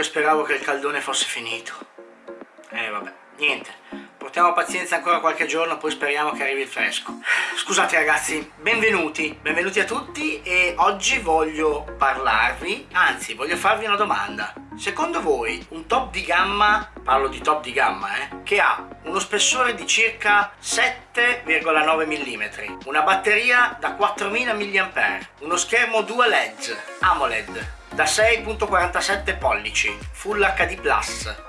che speravo che il caldone fosse finito. Eh vabbè, niente. Portiamo pazienza ancora qualche giorno, poi speriamo che arrivi il fresco. Scusate ragazzi, benvenuti, benvenuti a tutti e oggi voglio parlarvi, anzi voglio farvi una domanda. Secondo voi un top di gamma, parlo di top di gamma, eh, che ha uno spessore di circa 7,9 mm, una batteria da 4000 mAh, uno schermo Dual Edge AMOLED da 6.47 pollici, Full HD+,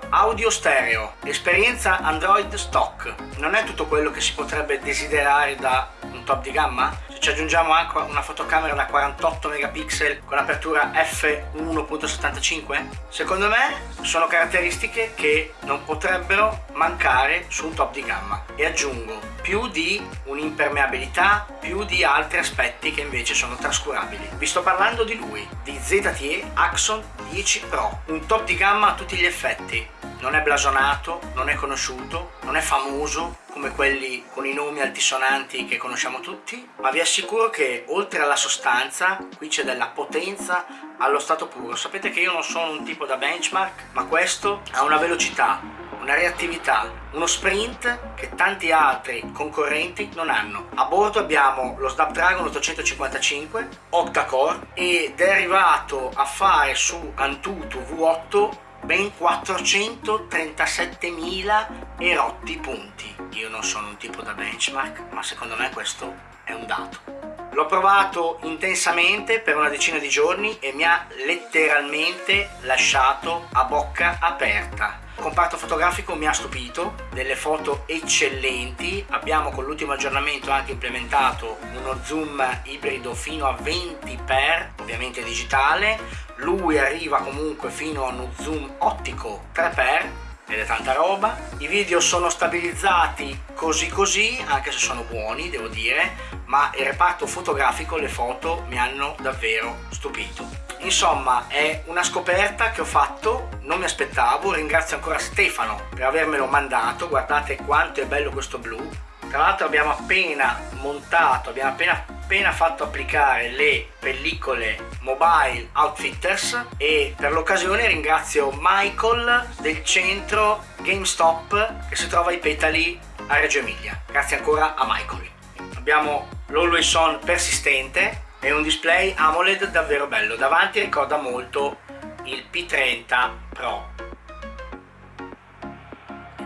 audio stereo, esperienza Android stock. Non è tutto quello che si potrebbe desiderare da un top di gamma? Ci aggiungiamo anche una fotocamera da 48 megapixel con apertura f1.75? Secondo me sono caratteristiche che non potrebbero mancare su un top di gamma. E aggiungo più di un'impermeabilità, più di altri aspetti che invece sono trascurabili. Vi sto parlando di lui, di ZTE Axon 10 Pro, un top di gamma a tutti gli effetti, non è blasonato, non è conosciuto, non è famoso come quelli con i nomi altisonanti che conosciamo tutti, ma vi assicuro che oltre alla sostanza qui c'è della potenza allo stato puro. Sapete che io non sono un tipo da benchmark, ma questo ha una velocità, una reattività, uno sprint che tanti altri concorrenti non hanno. A bordo abbiamo lo Snapdragon 855 octa-core ed è arrivato a fare su Antutu V8 ben 437.000 erotti punti. Io non sono un tipo da benchmark, ma secondo me questo è un dato. L'ho provato intensamente per una decina di giorni e mi ha letteralmente lasciato a bocca aperta. Il comparto fotografico mi ha stupito, delle foto eccellenti, abbiamo con l'ultimo aggiornamento anche implementato uno zoom ibrido fino a 20x, ovviamente digitale, lui arriva comunque fino a uno zoom ottico 3x ed è tanta roba. I video sono stabilizzati così così anche se sono buoni devo dire ma il reparto fotografico le foto mi hanno davvero stupito. Insomma è una scoperta che ho fatto non mi aspettavo. Ringrazio ancora Stefano per avermelo mandato. Guardate quanto è bello questo blu. Tra l'altro abbiamo appena montato abbiamo appena appena fatto applicare le pellicole Mobile Outfitters e per l'occasione ringrazio Michael del centro GameStop che si trova ai Petali a Reggio Emilia. Grazie ancora a Michael. Abbiamo l'Always On persistente e un display AMOLED davvero bello. Davanti ricorda molto il P30 Pro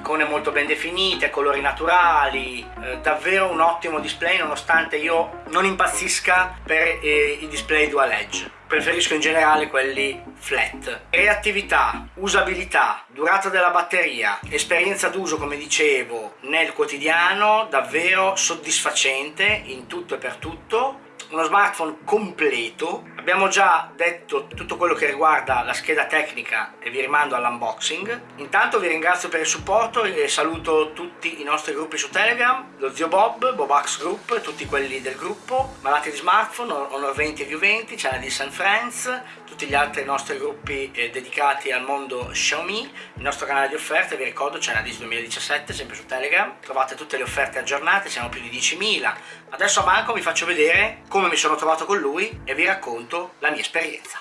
icone molto ben definite, colori naturali, eh, davvero un ottimo display nonostante io non impazzisca per eh, i display dual edge. Preferisco in generale quelli flat. Reattività, usabilità, durata della batteria, esperienza d'uso come dicevo nel quotidiano davvero soddisfacente in tutto e per tutto uno smartphone completo. Abbiamo già detto tutto quello che riguarda la scheda tecnica e vi rimando all'unboxing. Intanto vi ringrazio per il supporto e saluto tutti i nostri gruppi su telegram lo zio Bob, Bobax Group, tutti quelli del gruppo malati di smartphone, Honor 20 e View 20, Channel di San Friends tutti gli altri nostri gruppi eh, dedicati al mondo Xiaomi il nostro canale di offerte, vi ricordo c'è Channel 2017 sempre su telegram. Trovate tutte le offerte aggiornate, siamo più di 10.000 adesso a Marco vi faccio vedere come mi sono trovato con lui e vi racconto la mia esperienza.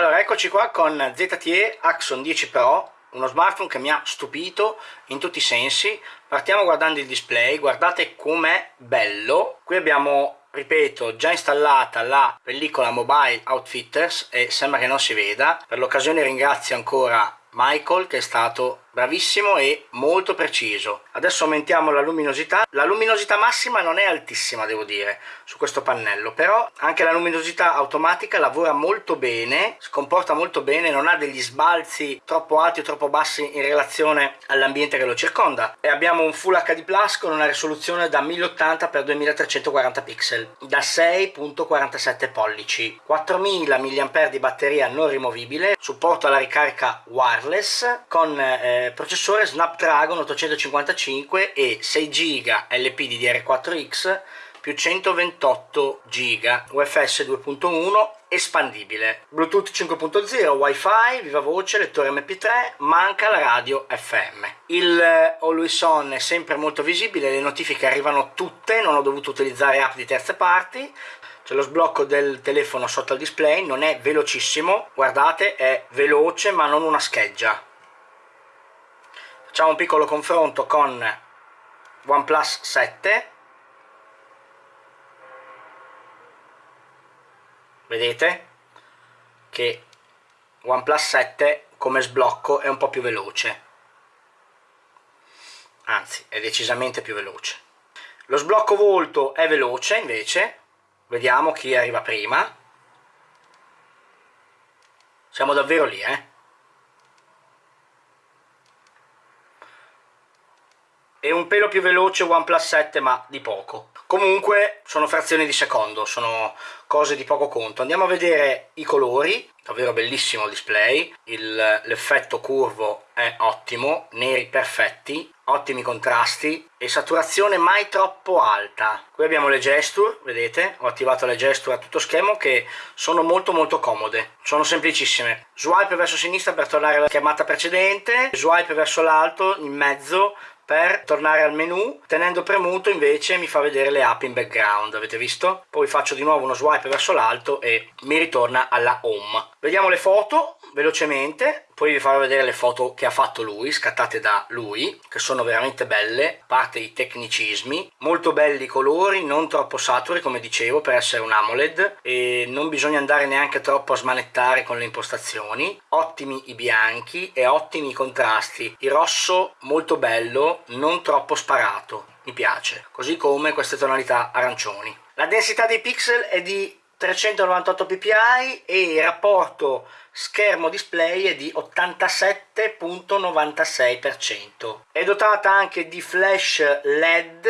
Allora, eccoci qua con ZTE Axon 10 Pro uno smartphone che mi ha stupito in tutti i sensi. Partiamo guardando il display. Guardate com'è bello. Qui abbiamo ripeto già installata la pellicola mobile outfitters e sembra che non si veda. Per l'occasione ringrazio ancora Michael che è stato bravissimo e molto preciso. Adesso aumentiamo la luminosità. La luminosità massima non è altissima devo dire su questo pannello però anche la luminosità automatica lavora molto bene si comporta molto bene non ha degli sbalzi troppo alti o troppo bassi in relazione all'ambiente che lo circonda. E abbiamo un Full HD Plus con una risoluzione da 1080 x 2340 pixel da 6.47 pollici. 4000 mAh di batteria non rimovibile supporto alla ricarica wireless con eh, processore Snapdragon 855 e 6 GB LP DDR4X più 128 giga UFS 2.1 espandibile. Bluetooth 5.0 wifi viva voce lettore mp3 manca la radio fm il eh, always on è sempre molto visibile le notifiche arrivano tutte non ho dovuto utilizzare app di terze parti. C'è lo sblocco del telefono sotto il display non è velocissimo guardate è veloce ma non una scheggia facciamo un piccolo confronto con OnePlus 7 vedete che OnePlus 7 come sblocco è un po' più veloce. Anzi è decisamente più veloce. Lo sblocco volto è veloce invece. Vediamo chi arriva prima. Siamo davvero lì eh è un pelo più veloce OnePlus 7 ma di poco. Comunque sono frazioni di secondo sono cose di poco conto. Andiamo a vedere i colori davvero bellissimo il display. L'effetto curvo è ottimo neri perfetti ottimi contrasti e saturazione mai troppo alta. Qui abbiamo le gesture vedete? Ho attivato le gesture a tutto schermo che sono molto molto comode. Sono semplicissime. Swipe verso sinistra per tornare alla chiamata precedente swipe verso l'alto in mezzo per tornare al menu. Tenendo premuto invece mi fa vedere le app in background avete visto? poi faccio di nuovo uno swipe verso l'alto e mi ritorna alla home. Vediamo le foto velocemente poi vi farò vedere le foto che ha fatto lui, scattate da lui, che sono veramente belle, a parte i tecnicismi, molto belli i colori, non troppo saturi come dicevo per essere un AMOLED. E non bisogna andare neanche troppo a smanettare con le impostazioni, ottimi i bianchi e ottimi i contrasti, il rosso molto bello, non troppo sparato, mi piace, così come queste tonalità arancioni. La densità dei pixel è di 398 ppi e il rapporto schermo display è di 87.96%. È dotata anche di flash LED,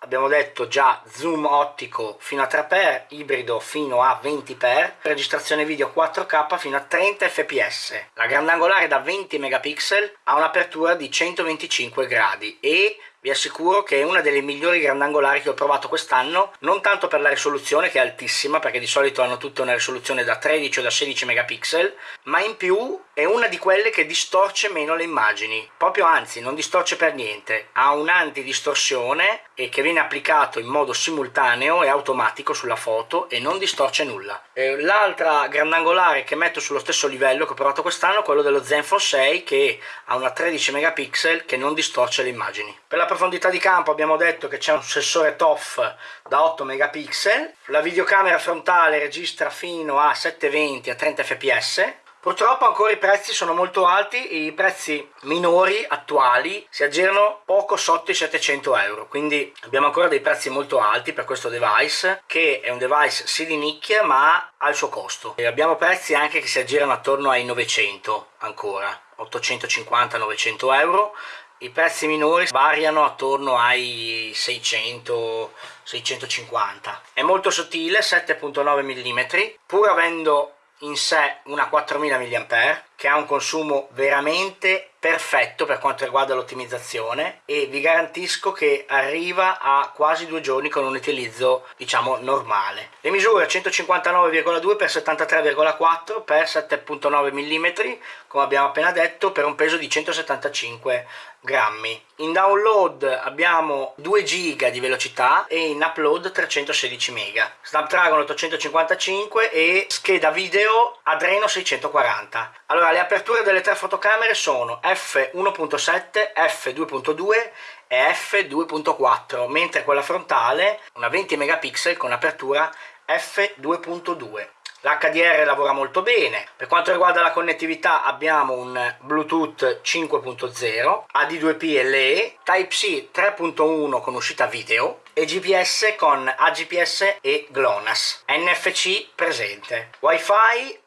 abbiamo detto già zoom ottico fino a 3x, ibrido fino a 20x, registrazione video 4K fino a 30 fps. La grandangolare da 20 megapixel ha un'apertura di 125 gradi e vi assicuro che è una delle migliori grandangolari che ho provato quest'anno, non tanto per la risoluzione che è altissima, perché di solito hanno tutte una risoluzione da 13 o da 16 megapixel, ma in più è una di quelle che distorce meno le immagini, proprio anzi non distorce per niente, ha un'antidistorsione e che viene applicato in modo simultaneo e automatico sulla foto e non distorce nulla. L'altra grandangolare che metto sullo stesso livello che ho provato quest'anno è quello dello Zenfone 6 che ha una 13 megapixel che non distorce le immagini. Per la profondità di campo abbiamo detto che c'è un sensore TOF da 8 megapixel, la videocamera frontale registra fino a 720 a 30 fps, Purtroppo ancora i prezzi sono molto alti, i prezzi minori attuali si aggirano poco sotto i 700 euro, quindi abbiamo ancora dei prezzi molto alti per questo device, che è un device sì di nicchia ma ha il suo costo. E abbiamo prezzi anche che si aggirano attorno ai 900 ancora, 850-900 euro, i prezzi minori variano attorno ai 600 650 è molto sottile 7.9 mm pur avendo in sé una 4000 mAh che ha un consumo veramente perfetto per quanto riguarda l'ottimizzazione e vi garantisco che arriva a quasi due giorni con un utilizzo diciamo normale. Le misure 159,2 x 73,4 x 7,9 mm come abbiamo appena detto per un peso di 175 grammi. In download abbiamo 2 giga di velocità e in upload 316 mega. Snapdragon 855 e scheda video Adreno 640. Allora le aperture delle tre fotocamere sono f1.7, f2.2 e f2.4 mentre quella frontale una 20 megapixel con apertura f2.2 L'HDR lavora molto bene, per quanto riguarda la connettività abbiamo un Bluetooth 5.0, AD2P LE, Type-C 3.1 con uscita video e GPS con AGPS e GLONASS, NFC presente, Wi-Fi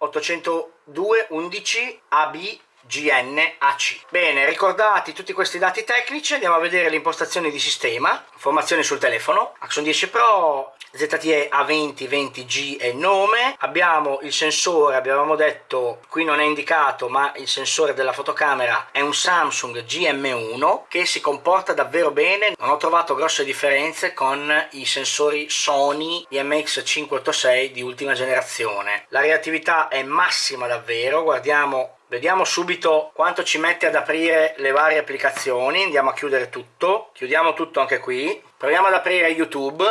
802.11 AB GNAC. Bene, ricordati tutti questi dati tecnici, andiamo a vedere le impostazioni di sistema, informazioni sul telefono, Axon 10 Pro, ZTE A20 20G è il nome, abbiamo il sensore, abbiamo detto, qui non è indicato, ma il sensore della fotocamera è un Samsung GM1 che si comporta davvero bene, non ho trovato grosse differenze con i sensori Sony IMX586 di ultima generazione. La reattività è massima davvero, guardiamo Vediamo subito quanto ci mette ad aprire le varie applicazioni, andiamo a chiudere tutto, chiudiamo tutto anche qui, proviamo ad aprire YouTube,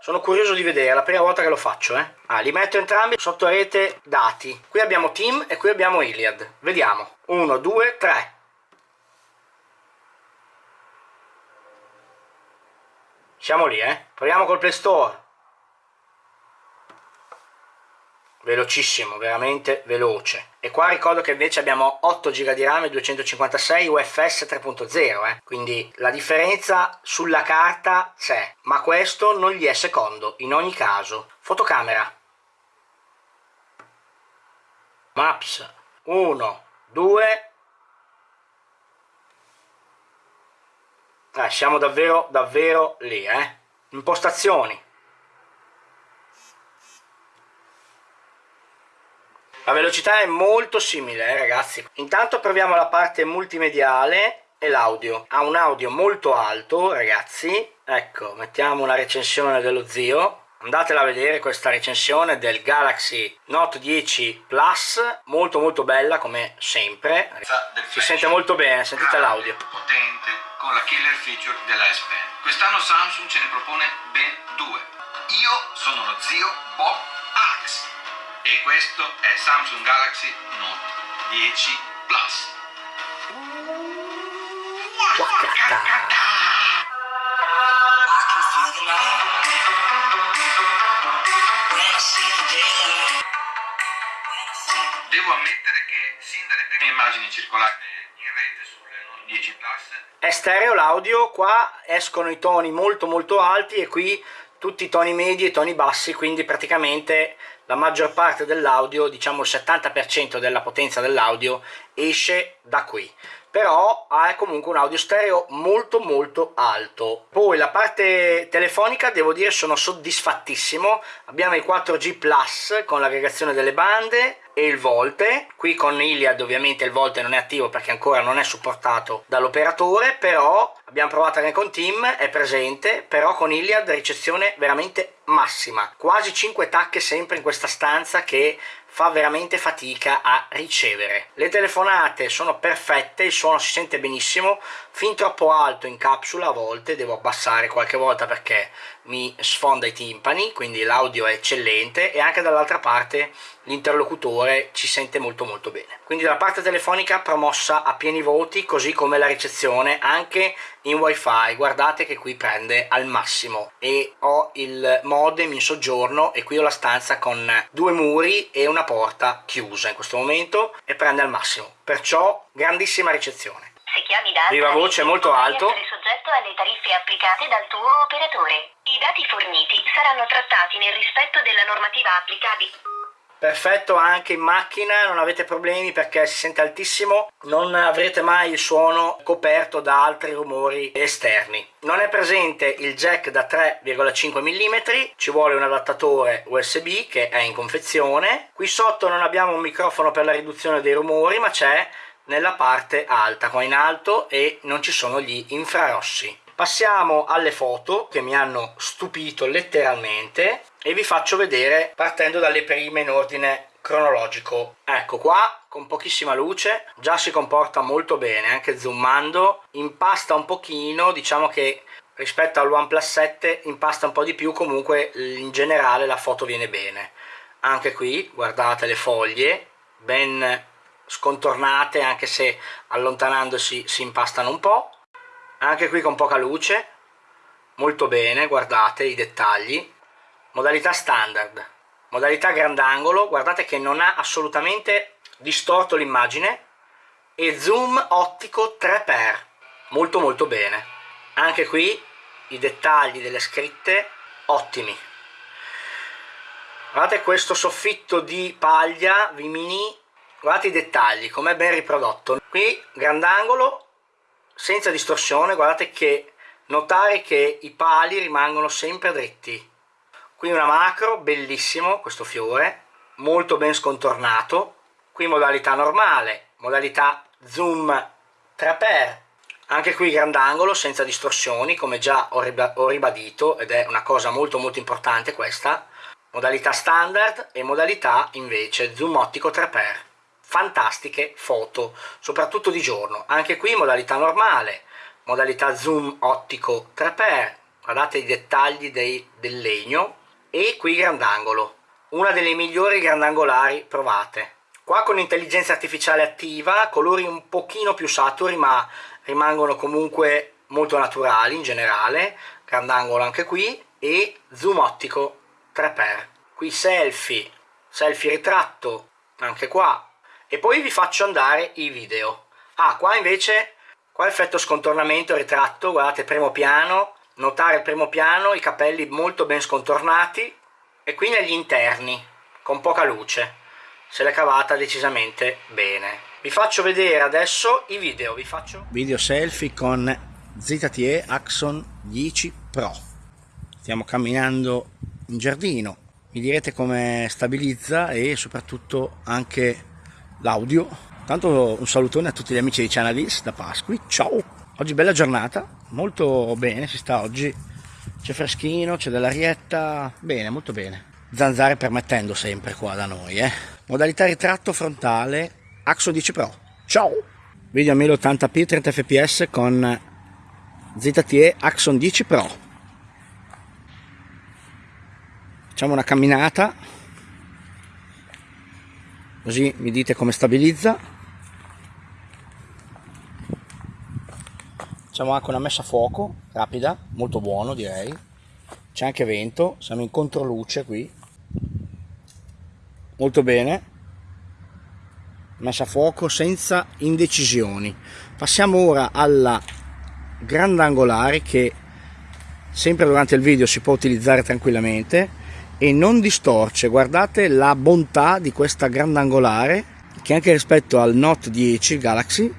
sono curioso di vedere, è la prima volta che lo faccio, eh. Ah, li metto entrambi sotto rete dati, qui abbiamo Team e qui abbiamo Iliad, vediamo, 1, 2, 3. Siamo lì, eh, proviamo col Play Store, velocissimo, veramente veloce. E qua ricordo che invece abbiamo 8 GB di RAM e 256 UFS 3.0, eh? quindi la differenza sulla carta c'è, ma questo non gli è secondo, in ogni caso. Fotocamera. Maps. 1, 2... Eh, siamo davvero, davvero lì, eh? Impostazioni. La velocità è molto simile eh, ragazzi. Intanto proviamo la parte multimediale e l'audio. Ha un audio molto alto ragazzi. Ecco, mettiamo una recensione dello zio. Andatela a vedere questa recensione del Galaxy Note 10 Plus, molto molto bella come sempre. Si sente molto bene, sentite l'audio. Potente, con la killer feature della S Pen. Quest'anno Samsung ce ne propone ben due. Io sono lo zio Bob e questo è Samsung Galaxy Note 10 Plus. Devo ammettere che sin dalle prime immagini circolate in rete sulle Note 10 Plus è stereo l'audio, qua escono i toni molto molto alti e qui tutti i toni medi e i toni bassi, quindi praticamente la maggior parte dell'audio, diciamo il 70% della potenza dell'audio esce da qui però ha comunque un audio stereo molto molto alto. Poi la parte telefonica devo dire sono soddisfattissimo. Abbiamo il 4G Plus con l'aggregazione delle bande e il volte. Qui con Iliad ovviamente il volte non è attivo perché ancora non è supportato dall'operatore però abbiamo provato anche con Team è presente però con Iliad ricezione veramente massima. Quasi 5 tacche sempre in questa stanza che fa veramente fatica a ricevere. Le telefonate sono perfette, il suono si sente benissimo, fin troppo alto in capsula a volte, devo abbassare qualche volta perché mi sfonda i timpani, quindi l'audio è eccellente e anche dall'altra parte l'interlocutore ci sente molto molto bene. Quindi la parte telefonica promossa a pieni voti, così come la ricezione anche in wifi, guardate che qui prende al massimo e ho il modem in soggiorno e qui ho la stanza con due muri e una porta chiusa in questo momento e prende al massimo, perciò grandissima ricezione. Se chiami da Viva voce molto alto. soggetto alle tariffe applicate dal tuo operatore. I dati forniti saranno trattati nel rispetto della normativa applicabile. Perfetto anche in macchina, non avete problemi perché si sente altissimo, non avrete mai il suono coperto da altri rumori esterni. Non è presente il jack da 3,5 mm, ci vuole un adattatore USB che è in confezione. Qui sotto non abbiamo un microfono per la riduzione dei rumori ma c'è nella parte alta, qua in alto e non ci sono gli infrarossi. Passiamo alle foto che mi hanno stupito letteralmente e vi faccio vedere partendo dalle prime in ordine cronologico. Ecco qua con pochissima luce già si comporta molto bene anche zoomando impasta un pochino diciamo che rispetto al OnePlus 7 impasta un po' di più comunque in generale la foto viene bene anche qui guardate le foglie ben scontornate anche se allontanandosi si impastano un po' anche qui con poca luce. Molto bene guardate i dettagli. Modalità standard. Modalità grandangolo guardate che non ha assolutamente distorto l'immagine. E zoom ottico 3x molto molto bene. Anche qui i dettagli delle scritte ottimi. Guardate questo soffitto di paglia Vimini guardate i dettagli com'è ben riprodotto. Qui grandangolo senza distorsione guardate che notare che i pali rimangono sempre dritti. Qui una macro bellissimo questo fiore molto ben scontornato. Qui modalità normale modalità zoom 3x anche qui grandangolo senza distorsioni come già ho ribadito ed è una cosa molto molto importante questa. Modalità standard e modalità invece zoom ottico 3x fantastiche foto soprattutto di giorno. Anche qui modalità normale modalità zoom ottico 3x guardate i dettagli dei, del legno e qui grandangolo una delle migliori grandangolari provate. Qua con intelligenza artificiale attiva colori un pochino più saturi ma rimangono comunque molto naturali in generale. Grandangolo anche qui e zoom ottico 3x qui selfie selfie ritratto anche qua e poi vi faccio andare i video. Ah qua invece qua effetto scontornamento ritratto guardate primo piano. Notare il primo piano i capelli molto ben scontornati. E qui negli interni con poca luce. Se l'è cavata decisamente bene. Vi faccio vedere adesso i video vi faccio video selfie con ZTE Axon 10 Pro. Stiamo camminando in giardino. Mi direte come stabilizza e soprattutto anche l'audio tanto un salutone a tutti gli amici di Channelist da Pasqui ciao oggi bella giornata molto bene si sta oggi c'è freschino, c'è dell'arietta, bene, molto bene. Zanzare permettendo sempre qua da noi, eh. Modalità ritratto frontale, Axo 10 Pro. Ciao! Video a 1080p 30 fps con ZTE Axon 10 Pro. Facciamo una camminata, così mi dite come stabilizza. Facciamo anche una messa a fuoco, rapida, molto buono direi. C'è anche vento, siamo in controluce qui. Molto bene. Messa a fuoco senza indecisioni. Passiamo ora alla grandangolare che sempre durante il video si può utilizzare tranquillamente e non distorce. Guardate la bontà di questa grandangolare che anche rispetto al Note 10 Galaxy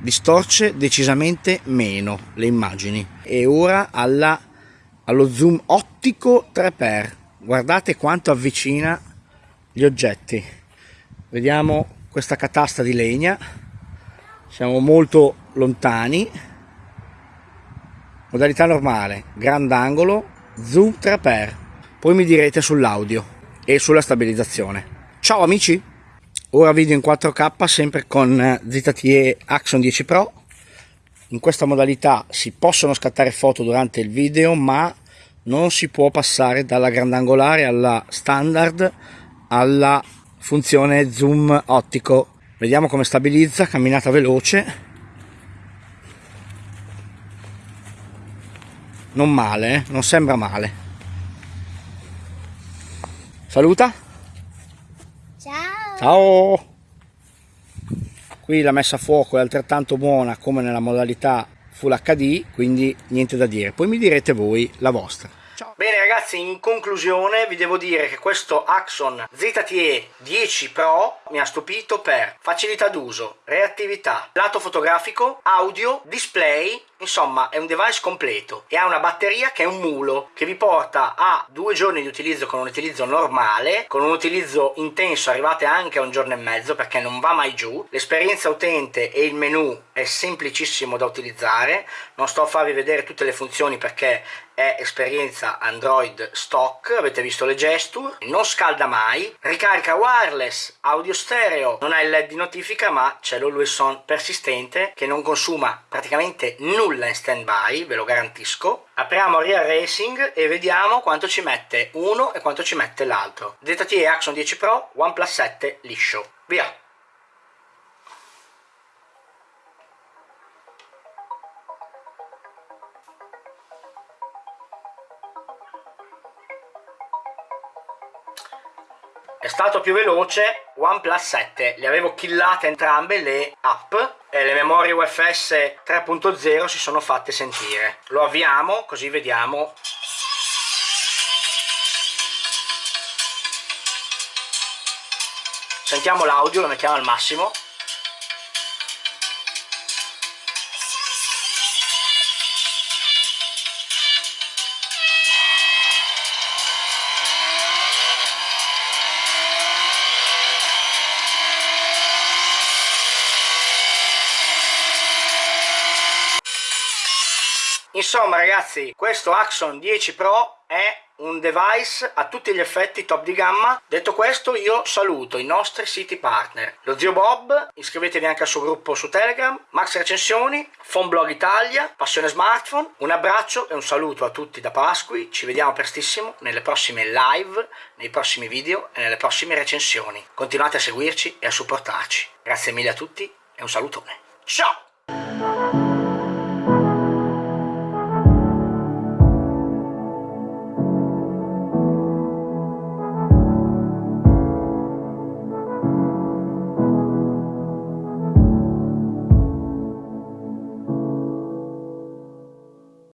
distorce decisamente meno le immagini. E ora alla, allo zoom ottico 3x guardate quanto avvicina gli oggetti. Vediamo questa catasta di legna. Siamo molto lontani. Modalità normale grandangolo zoom 3x poi mi direte sull'audio e sulla stabilizzazione. Ciao amici! Ora video in 4K sempre con ZTE Axon 10 Pro. In questa modalità si possono scattare foto durante il video ma non si può passare dalla grandangolare alla standard alla funzione zoom ottico. Vediamo come stabilizza camminata veloce. Non male eh? non sembra male saluta Ciao! Qui la messa a fuoco è altrettanto buona come nella modalità Full HD, quindi niente da dire. Poi mi direte voi la vostra. Ciao. Bene ragazzi, in conclusione vi devo dire che questo Axon ZTE 10 Pro mi ha stupito per facilità d'uso, reattività, lato fotografico, audio, display, insomma è un device completo e ha una batteria che è un mulo che vi porta a due giorni di utilizzo con un utilizzo normale con un utilizzo intenso arrivate anche a un giorno e mezzo perché non va mai giù. L'esperienza utente e il menu è semplicissimo da utilizzare non sto a farvi vedere tutte le funzioni perché è esperienza Android stock, avete visto le gesture, non scalda mai, ricarica wireless, audio stereo, non ha il LED di notifica ma c'è l'always on persistente che non consuma praticamente nulla in stand by, ve lo garantisco. Apriamo Real Racing e vediamo quanto ci mette uno e quanto ci mette l'altro. ZTE Axon 10 Pro, OnePlus 7 liscio. Via! È stato più veloce OnePlus 7 le avevo killate entrambe le app e le memorie UFS 3.0 si sono fatte sentire. Lo avviamo così vediamo. Sentiamo l'audio lo mettiamo al massimo Insomma ragazzi, questo Axon 10 Pro è un device a tutti gli effetti top di gamma. Detto questo io saluto i nostri siti partner. Lo zio Bob, iscrivetevi anche al suo gruppo su Telegram, Max Recensioni, Phone Italia, Passione Smartphone. Un abbraccio e un saluto a tutti da Pasqui. Ci vediamo prestissimo nelle prossime live, nei prossimi video e nelle prossime recensioni. Continuate a seguirci e a supportarci. Grazie mille a tutti e un salutone. Ciao!